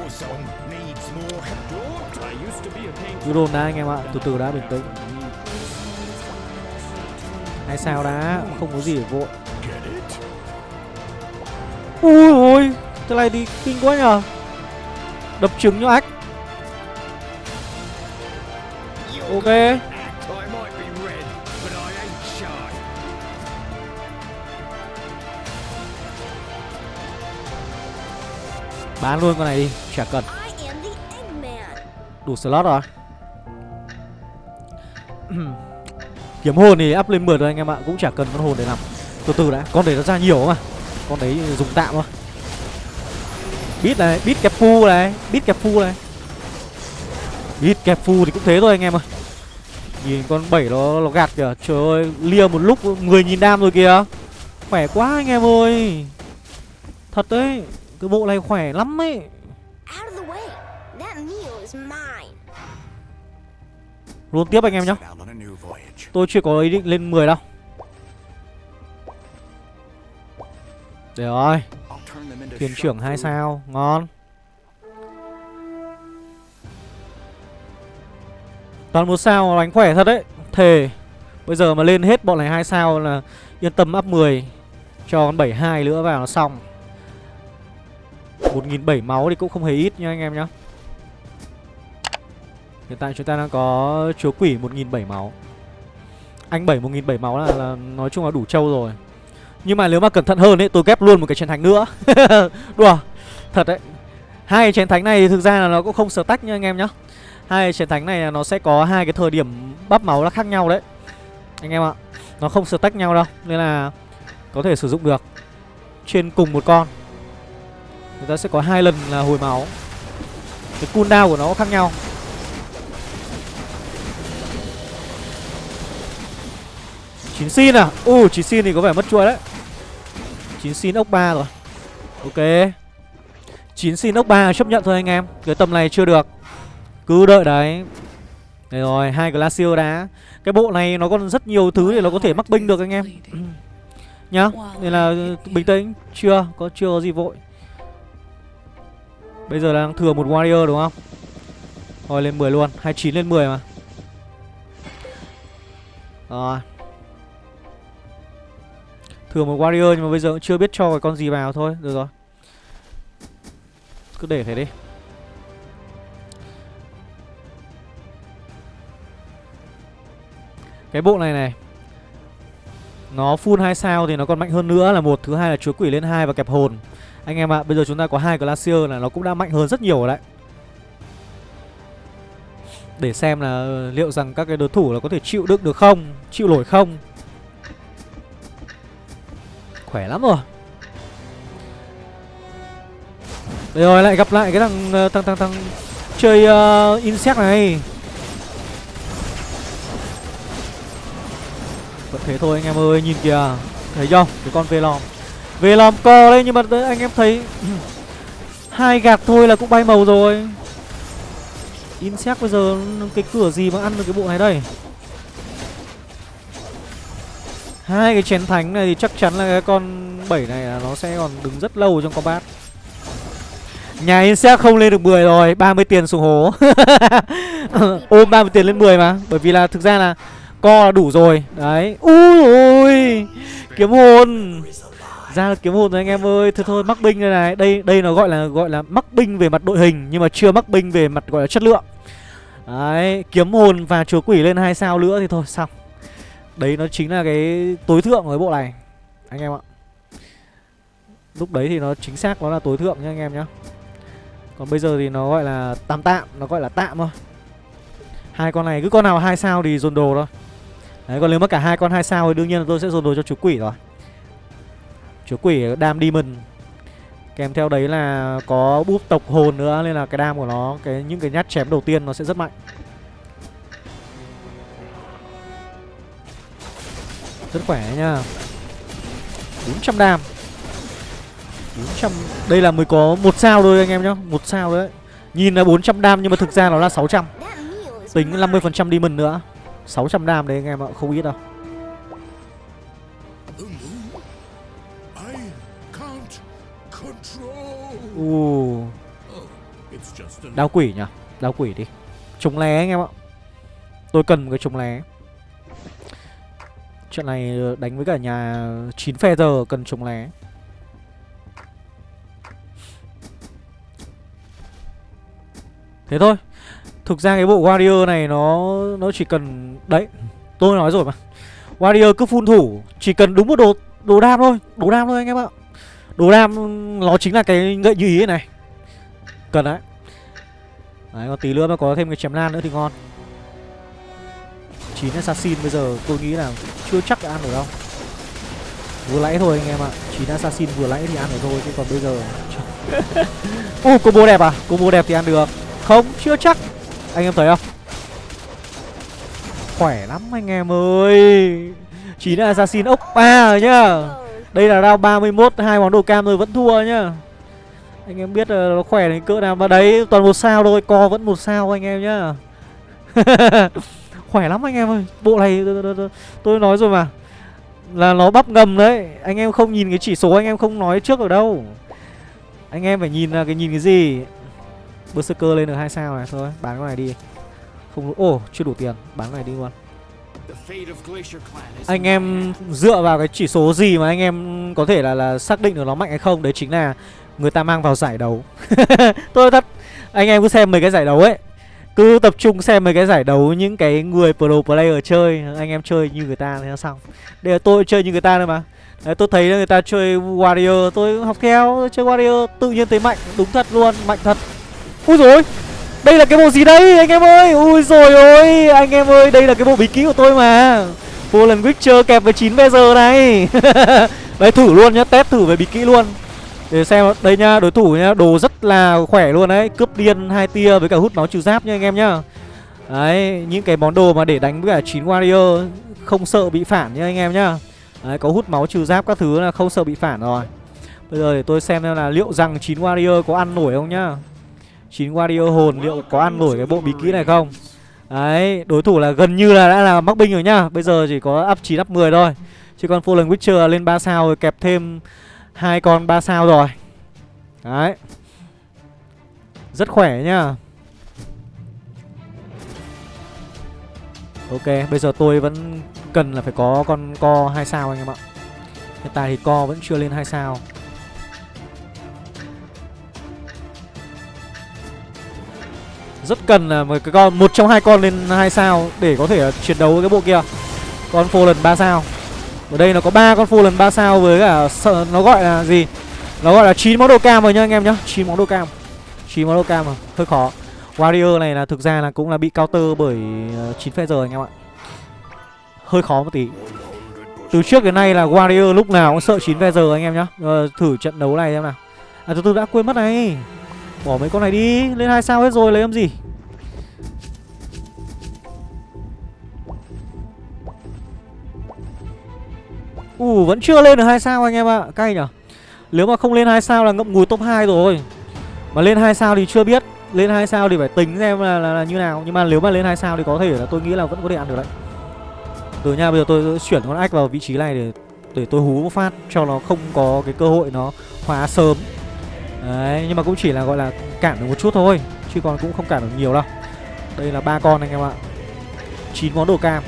cứ đồn đã anh em ạ. Từ từ đã, bình tĩnh. Hay sao đã? Không có gì để vội. Ui ôi cái này thì kinh quá nhờ. Đập trứng cho ách. Ok. Bán luôn con này đi, chả cần. Đủ slot rồi. Kiếm hồn thì up lên 10 rồi anh em ạ Cũng chả cần con hồn để làm. Từ từ đã, con đấy nó ra nhiều mà. Con đấy dùng tạm thôi. Bít này, bít kẹp phu này Bít kẹp phu này. Bít kẹp phu thì cũng thế thôi anh em ơi. Nhìn con bảy nó, nó gạt kìa. Trời ơi, lia một lúc 10.000 đam rồi kìa. Khỏe quá anh em ơi. Thật đấy Cái bộ này khỏe lắm ấy. Luôn tiếp anh em nhá. Tôi chưa có ý định lên 10 đâu. Để rồi. Thuyền trưởng 2 sao. Ngon. Toàn một sao đánh khỏe thật đấy. Thề. Bây giờ mà lên hết bọn này hai sao là Yên tâm up 10 Cho con 72 nữa vào nó xong 1.700 máu thì cũng không hề ít nha anh em nhá. Hiện tại chúng ta đang có chúa quỷ 1.700 máu. Anh 7 1.700 máu là, là nói chung là đủ trâu rồi. Nhưng mà nếu mà cẩn thận hơn ấy tôi ghép luôn một cái chiến thánh nữa. Đùa Thật đấy. Hai cái chiến thánh này thực ra là nó cũng không sở tách nha anh em nhá. Hai chiến thánh này nó sẽ có hai cái thời điểm bắp máu là khác nhau đấy. Anh em ạ Nó không sở tách nhau đâu Nên là có thể sử dụng được. Trên cùng một con. Người ta sẽ có hai lần là hồi máu. Cái cooldown của nó khác nhau. Chín xin à? U uh, chín xin thì có vẻ mất chuỗi đấy. Chín xin ốc ba rồi. Ok. Chín xin ốc ba chấp nhận thôi anh em. Cái tầm này chưa được. Cứ đợi đấy. Đấy rồi, hai Glacier đá Cái bộ này nó còn rất nhiều thứ để nó có thể mắc binh được anh em. Nhá, nên là bình tĩnh. Chưa, có chưa có gì vội. Bây giờ đang thừa một Warrior đúng không? Thôi lên 10 luôn, 29 lên 10 mà. Rồi. Thừa một Warrior nhưng mà bây giờ cũng chưa biết cho cái con gì vào thôi. Được rồi. Cứ để thế đi. Cái bộ này này. Nó full 2 sao thì nó còn mạnh hơn nữa là một Thứ hai là chúa quỷ lên hai và kẹp hồn. Anh em ạ, à, bây giờ chúng ta có hai Glacier là nó cũng đã mạnh hơn rất nhiều rồi đấy. Để xem là ờ, liệu rằng các cái đối thủ là có thể chịu đựng được không Chịu nổi không. Khỏe lắm rồi. Đây rồi lại gặp lại cái thằng ờ, thằng thằng thằng chơi uh, insect này. Vẫn thế thôi anh em ơi, nhìn kìa. Thấy không? Cái con Velom về làm co đấy, nhưng mà anh em thấy hai gạt thôi là cũng bay màu rồi. Insect bây giờ cái cửa gì mà ăn được cái bộ này đây? Hai cái chén thánh này thì chắc chắn là cái con 7 này là nó sẽ còn đứng rất lâu trong combat. Nhà Insect không lên được 10 rồi 30 tiền xuống hố. Ôm 30 tiền lên 10 mà, Bởi vì là thực ra là Co là đủ rồi. Đấy, Ui ôi Kiếm hồn. Ra là kiếm hồn rồi anh em ơi. Thôi thôi, mắc binh đây này. Đây đây nó gọi là gọi là mắc binh về mặt đội hình, Nhưng mà chưa mắc binh về mặt, gọi là chất lượng. Đấy, Kiếm hồn và chúa quỷ lên hai sao nữa thì thôi, xong. Đấy, nó chính là cái tối thượng của cái bộ này, Anh em ạ. Lúc đấy thì nó chính xác nó là tối thượng nhá, anh em nhá. Còn bây giờ thì nó gọi là tạm tạm, Nó gọi là tạm thôi. Hai con này, cứ con nào hai sao thì dồn đồ thôi. Đấy, còn nếu mà cả hai con hai sao thì đương nhiên là tôi sẽ dồn đồ cho chú quỷ rồi chúa quỷ đam demon. Kèm theo đấy là có búp tộc hồn nữa Nên là cái đam của nó cái Những cái nhát chém đầu tiên nó sẽ rất mạnh. Rất khỏe nha. 400 đam. 400 Đây là mới có một sao thôi anh em nhá một sao đấy. Nhìn là 400 đam nhưng mà thực ra nó là 600 Tính 50% demon nữa. 600 đam đấy anh em ạ, không ít đâu. uh. Đao quỷ nhỉ? Đao quỷ đi. Chống lé anh em ạ. Tôi cần một cái chống lé. Trận này đánh với cả nhà 9 giờ cần chống lé. Thế thôi. Thực ra cái bộ Warrior này nó nó chỉ cần Đấy Tôi nói rồi mà. Warrior cứ phun thủ Chỉ cần đúng một đồ đồ đam thôi Đồ đam thôi anh em ạ. Đồ đam nó chính là cái gậy như ý này. Cần đấy. Đấy còn tí nữa mà có thêm cái chém lan nữa thì ngon. 9 assassin bây giờ tôi nghĩ là chưa chắc đã ăn được đâu. Vừa lãi thôi anh em ạ. 9 assassin vừa lãi thì ăn được thôi Chứ còn bây giờ Ồ uh, combo đẹp à? Combo đẹp thì ăn được. Không chưa chắc. Anh em thấy không? Khỏe lắm anh em ơi. 9 assassin ốc 3 rồi nhá. Đây là round 31 hai món đồ cam rồi vẫn thua nhá. Anh em biết là nó khỏe đến cỡ nào Mà đấy toàn một sao thôi Co vẫn một sao anh em nhá. Khỏe lắm anh em ơi Bộ này tôi nói rồi mà. Là nó bắp ngầm đấy Anh em không nhìn cái chỉ số anh em không nói trước ở đâu. Anh em phải nhìn là cái nhìn cái gì? Berserker lên được hai sao này Thôi bán cái này đi. Không Ồ oh, chưa đủ tiền Bán cái này đi luôn anh em dựa vào cái chỉ số gì mà anh em có thể là là xác định được nó mạnh hay không? Đấy chính là người ta mang vào giải đấu. Tôi thật anh em cứ xem mấy cái giải đấu ấy. Cứ tập trung xem mấy cái giải đấu những cái người pro player chơi anh em chơi như người ta thì xong. Đây là tôi chơi như người ta thôi mà. Đấy, tôi thấy người ta chơi warrior tôi học theo chơi warrior tự nhiên thấy mạnh đúng thật luôn mạnh thật. Ui rồi đây là cái bộ gì đây, anh em ơi? Ui rồi ôi, anh em ơi, đây là cái bộ bí kíp của tôi mà. Fallen Witcher kẹp với 9 giờ này. Đấy, thử luôn nhá, Test thử về bí kỹ luôn. Để xem, đây nha đối thủ nhá, đồ rất là khỏe luôn đấy. Cướp điên hai tia với cả hút máu trừ giáp nha anh em nhá. Đấy, những cái món đồ mà để đánh với cả chín warrior, không sợ bị phản nha anh em nhá. Đấy, có hút máu trừ giáp các thứ là không sợ bị phản rồi. Bây giờ để tôi xem xem là liệu rằng chín warrior có ăn nổi không nhá chín Wario hồn liệu có ăn nổi cái bộ bí kỹ này không? Đấy, đối thủ là gần như là đã là mắc binh rồi nhá. Bây giờ chỉ có up 9 up 10 thôi. Chứ còn Fallen Witcher lên 3 sao rồi, kẹp thêm hai con 3 sao rồi. Đấy. Rất khỏe nhá. Ok, bây giờ tôi vẫn cần là phải có con co 2 sao anh em ạ. Hiện tại thì co vẫn chưa lên 2 sao. Rất cần là một cái con một trong hai con lên hai sao để có thể chiến đấu với cái bộ kia. Con phô lần ba sao. Ở đây nó có ba con lần ba sao với cả sợ nó gọi là gì? Nó gọi là chín món đồ cam rồi nhá anh em nhá. Chín món đồ cam. Chín món đồ cam mà. Hơi khó. Warrior này là thực ra là cũng là bị counter bởi ờ, chín phe giờ anh em ạ. Hơi khó một tí. Từ trước đến nay là warrior lúc nào cũng sợ chín phe giờ anh em nhá. Ờ, thử trận đấu này xem nào. À tôi, từ đã quên mất này bỏ mấy con này đi lên hai sao hết rồi lấy làm gì? Ủ vẫn chưa lên được hai sao anh em ạ à. Cay nhở Nếu mà không lên hai sao là ngậm ngùi top 2 rồi. Mà lên hai sao thì chưa biết Lên hai sao thì phải tính xem là, là, là như nào. Nhưng mà nếu mà lên hai sao thì có thể là tôi nghĩ là vẫn có thể ăn được đấy. Từ nha bây giờ tôi chuyển con ách vào vị trí này để để tôi hú một phát cho nó không có cái cơ hội nó hóa sớm. Đấy, nhưng mà cũng chỉ là gọi là cản được một chút thôi Chứ còn cũng không cản được nhiều đâu. Đây là ba con anh em ạ. Chín món đồ cam.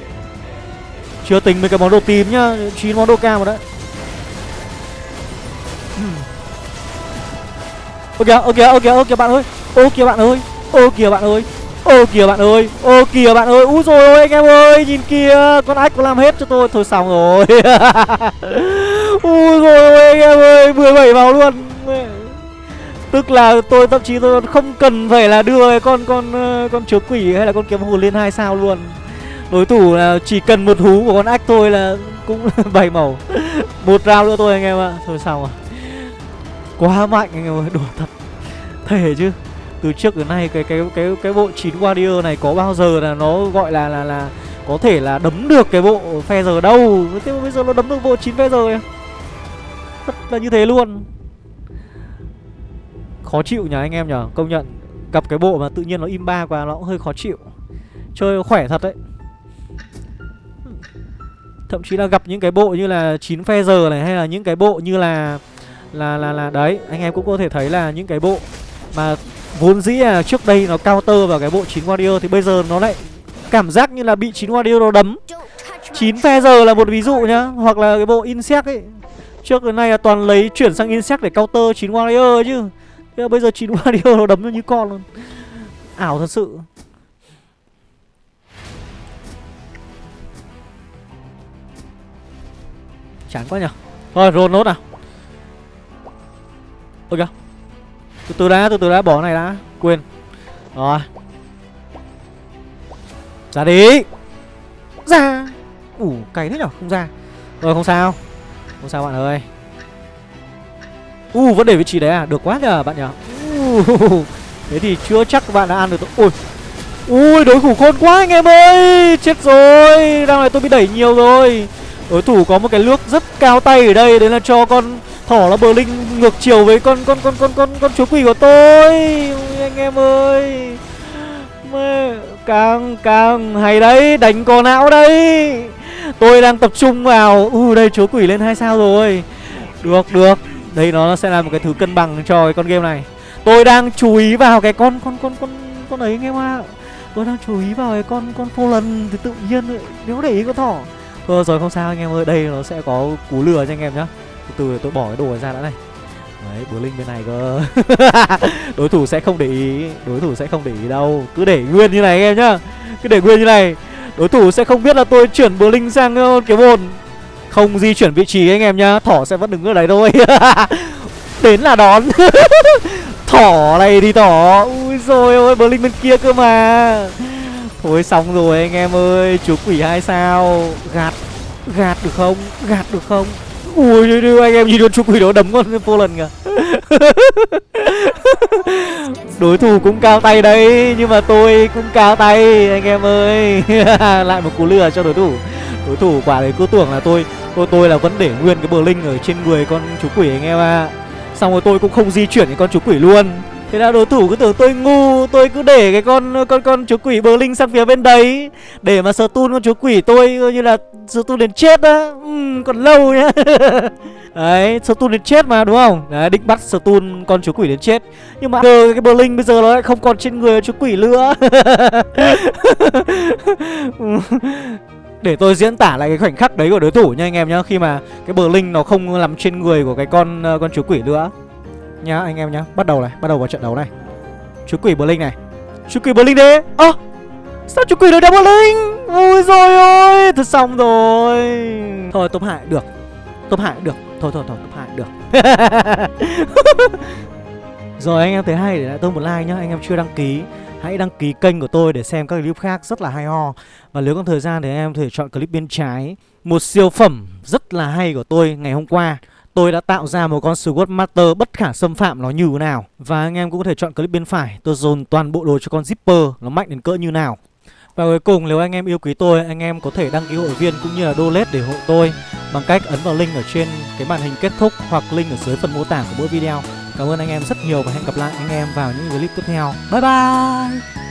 Chưa tính mấy cái món đồ tím nhá chín món đồ cam rồi đấy. Ô kìa, ô kìa, ô kìa, ô kìa bạn ơi. Ô kìa bạn ơi Ô kìa bạn ơi Ô kìa bạn ơi Ô kìa bạn ơi. Úi rồi ôi anh em ơi Nhìn kìa Con ách có làm hết cho tôi. Thôi xong rồi. Úi rồi ôi anh em ơi 17 vào luôn. Tức là tôi, thậm chí tôi không cần phải là đưa con con ờ, con chúa quỷ hay là con kiếm hồn lên hai sao luôn. Đối thủ là chỉ cần một hú của con ách thôi là cũng bảy màu. Một round nữa thôi anh em ạ. Thôi xong rồi quá mạnh anh em ơi, đùa thật. Thể chứ. Từ trước đến nay cái cái cái cái bộ 9 warrior này có bao giờ là nó gọi là là là có thể là đấm được cái bộ phe giờ đâu. Thế mà bây giờ nó đấm được bộ 9 phe giờ rất là như thế luôn khó chịu nhờ anh em nhờ. Công nhận, gặp cái bộ mà tự nhiên nó im ba quá nó cũng hơi khó chịu. Chơi khỏe thật đấy. Thậm chí là gặp những cái bộ như là chín phe giờ này hay là những cái bộ như là là là là, đấy, anh em cũng có thể thấy là những cái bộ mà vốn dĩ là trước đây nó counter vào cái bộ chín warrior thì bây giờ nó lại cảm giác như là bị chín warrior nó đấm. Chín phe giờ là một ví dụ nhá, hoặc là cái bộ insect ấy. Trước đến nay là toàn lấy chuyển sang insect để counter chín warrior chứ thế bây giờ chín warrior nó đấm như con luôn. Ảo thật sự. Chán quá nhở Thôi roll nốt nào. Ôi kìa Từ từ đã, từ từ đã, bỏ này đã. Quên. Rồi. Ra đi. Ra. Ủ, cày thế nhở, không ra. Rồi không sao. Không sao bạn ơi. U vẫn để vị trí đấy à, được quá nhờ bạn nhở uh, Thế thì chưa chắc các bạn đã ăn được Ui Ui đối thủ khôn quá anh em ơi! Chết rồi Đang này tôi bị đẩy nhiều rồi. Đối thủ có một cái nước rất cao tay ở đây Đấy là cho con thỏ là bờ linh ngược chiều với con con con con con con chúa quỷ của tôi. Ui, anh em ơi. Mê, càng càng hay đấy đánh con não đấy. Tôi đang tập trung vào. U uh, đây chúa quỷ lên hai sao rồi. Được được đây, nó sẽ là một cái thứ cân bằng cho cái con game này. Tôi đang chú ý vào cái con con con con con ấy anh em ạ tôi đang chú ý vào cái con con phô lần thì tự nhiên nếu để ý con thỏ. Thôi, rồi không sao anh em ơi, đây nó sẽ có cú lừa cho anh em nhá. Từ từ tôi bỏ cái đồ ra đã này. Đấy bữa linh bên này cơ. Đối thủ sẽ không để ý, đối thủ sẽ không để ý đâu. Cứ để nguyên như này anh em nhá. Cứ để nguyên như này. Đối thủ sẽ không biết là tôi chuyển bờ linh sang ờ, cái bồn không di chuyển vị trí anh em nhá. Thỏ sẽ vẫn đứng ở đấy thôi. Đến là đón. Thỏ này thì thỏ. Ui rồi ôi bờ linh bên kia cơ mà. Thôi xong rồi anh em ơi, chú quỷ hai sao. Gạt gạt được không? Gạt được không? Ui đưa anh em nhìn con chú quỷ đó đấm con vô lần kìa. Đối thủ cũng cao tay đấy, nhưng mà tôi cũng cao tay, anh em ơi. Lại một cú lừa cho đối thủ đối thủ quả đấy cứ tưởng là tôi tôi tôi là vẫn để nguyên cái bờ linh ở trên người con chú quỷ anh em ạ. À. xong rồi tôi cũng không di chuyển cái con chú quỷ luôn. Thế là đối thủ cứ tưởng tôi ngu tôi cứ để cái con con con chú quỷ bờ linh sang phía bên đấy. Để mà sờ tun con chú quỷ tôi như là sờ tun đến chết á. Uhm, còn lâu nhá. Đấy, Stun đến chết mà đúng không? Đấy, định bắt tun con chú quỷ đến chết. Nhưng mà giờ cái Blink bây giờ nó lại không còn trên người chú quỷ nữa. Để tôi diễn tả lại cái khoảnh khắc đấy của đối thủ nha anh em nhá Khi mà cái bờ linh nó không nằm trên người của cái con uh, con chú quỷ nữa. Nhá anh em nhá Bắt đầu này, bắt đầu vào trận đấu này. Chú quỷ bờ linh này. Chú quỷ bờ linh đấy. Ơ à, Sao chú quỷ được đeo linh? Vui rồi ôi Thật xong rồi. Thôi top hại được. Top hại được. Thôi thôi thôi top hại được. Rồi anh em thấy hay để lại tôi một like nhá Anh em chưa đăng ký. Hãy đăng ký kênh của tôi để xem các clip khác rất là hay ho. Và nếu có thời gian thì em có thể chọn clip bên trái. Một siêu phẩm rất là hay của tôi ngày hôm qua. Tôi đã tạo ra một con Sword Master bất khả xâm phạm nó như thế nào. Và anh em cũng có thể chọn clip bên phải. Tôi dồn toàn bộ đồ cho con Zipper Nó mạnh đến cỡ như nào. Và cuối cùng nếu anh em yêu quý tôi, anh em có thể đăng ký hội viên cũng như là donate để hộ tôi bằng cách ấn vào link ở trên cái màn hình kết thúc hoặc link ở dưới phần mô tả của mỗi video. Cảm ơn anh em rất nhiều và hẹn gặp lại anh em vào những clip tiếp theo. Bye bye!